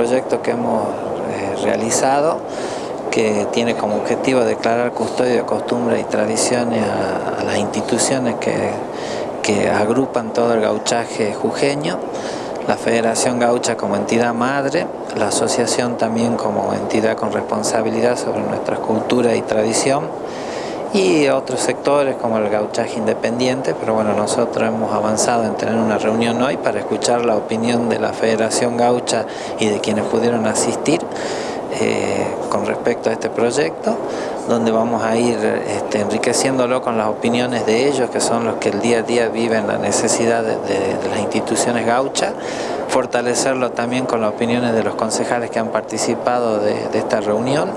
proyecto que hemos eh, realizado que tiene como objetivo declarar custodio de costumbres y tradiciones a, las instituciones que, que agrupan todo el gauchaje jujeño, la Federación Gaucha como entidad madre, la asociación también como entidad con responsabilidad sobre nuestra cultura y tradición, y otros sectores como el gauchaje independiente, pero bueno, nosotros hemos avanzado en tener una reunión hoy para escuchar la opinión de la Federación Gaucha y de quienes pudieron asistir eh, con respecto a este proyecto, donde vamos a ir este, enriqueciéndolo con las opiniones de ellos, que son los que el día a día viven la necesidad de, las instituciones gauchas, fortalecerlo también con las opiniones de los concejales que han participado de, esta reunión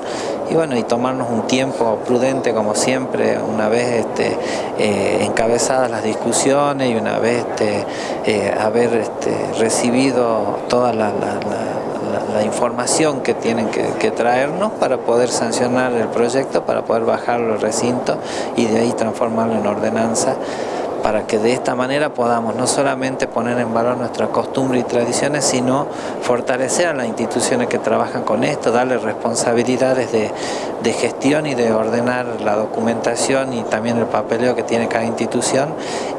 y bueno, y tomarnos un tiempo prudente como siempre, una vez este, eh, encabezadas las discusiones y una vez este, eh, haber recibido todas las la, información que tienen que, traernos para poder sancionar el proyecto, para poder bajarlo al recinto y de ahí transformarlo en ordenanza para que de esta manera podamos no solamente poner en valor nuestras costumbres y tradiciones, sino fortalecer a las instituciones que trabajan con esto, darle responsabilidades de, gestión y de ordenar la documentación y también el papeleo que tiene cada institución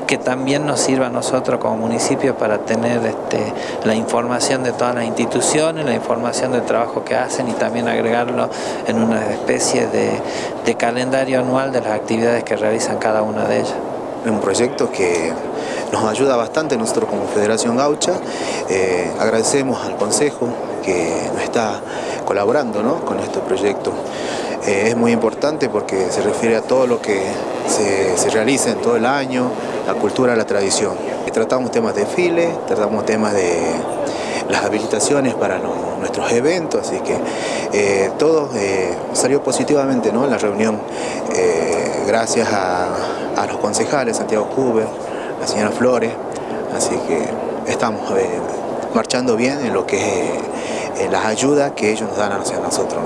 que también nos sirva a nosotros como municipio para tener este, la información de todas las instituciones, la información del trabajo que hacen y también agregarlo en una especie de, calendario anual de las actividades que realizan cada una de ellas. Un proyecto que nos ayuda bastante nosotros como Federación Gaucha. Eh, agradecemos al Consejo que nos está colaborando con este proyecto. Eh, es muy importante porque se refiere a todo lo que se, se realiza en todo el año, la cultura, la tradición. Tratamos temas de file, tratamos temas de las habilitaciones para nuestros eventos, así que eh, todo eh, salió positivamente ¿no? la reunión, eh, gracias a, los concejales, Santiago Cuber, la señora Flores, así que estamos marchando bien en lo que es las ayudas que ellos nos dan hacia nosotros.